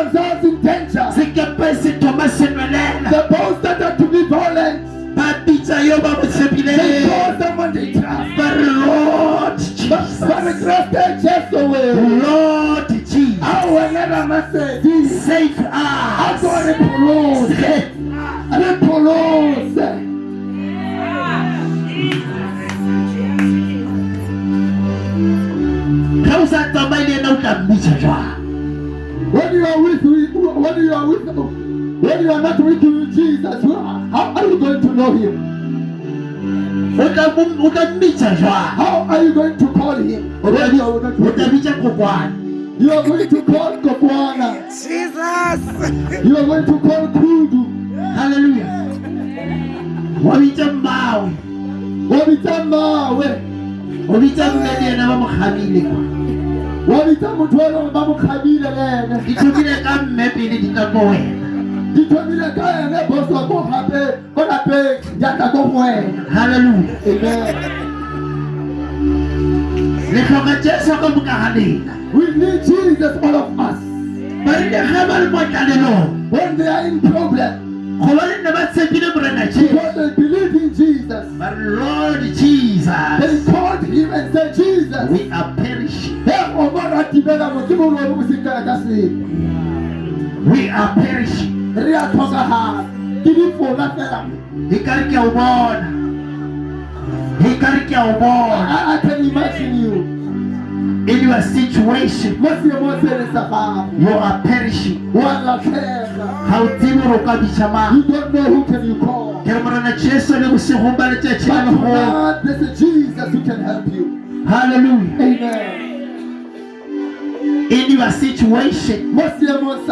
themselves in danger. sekepe se thoma se nwelela The both started to be violent. ba bitsa yo ba mo They call someone they trust. re lord But, but the jesus grace they chased away. lord jesus I will never message. save I us got repulse. Repulse. ga o sa tsamaye le ena o tla mmitsa jwang When you are with when you are with when you are not with Jesus, how are you going to know him? o tla mo- o tla mmitsa jwang How are you going to call him? When you are not o with tla him? bitsa kokwane You are going to call Kokwana. Jesus. You are going to call Kudu. halleluja wa bitsa mmawe Wabita mawe. o bitsa mme le ena ba mo kgamile kwa Wabita motho wa lona ba mo kgabile le ene. di thomile ka mme pele di tla ko wena Di thomile ka ene boso ko gape ko lapeng jaaka ko go wena. halleluja Amen. le tlhoka jesu ka mokaganeng We need Jesus, all of us. ba rile ga ba le mo When they are in problem, go ba le nne ba tshepile morena jesu because they believe in Jesus, re lord jesus they called him and said, Jesus, we are we are perishing Re a tlhokagala. Ke difona fela. e kare ke a o bona e kare ke a o bona I, can imagine you. in your situation Mo seemong se le sa gago. you are perishing Wa latlhega. ga o tsebe gore o ka bitsa mang You don't know who can you call. ke re morena jesu le bosigong ba letšatši la But legolo tonight, there's a Jesus who can help you. halleluja Amen. In your situation Mo seemong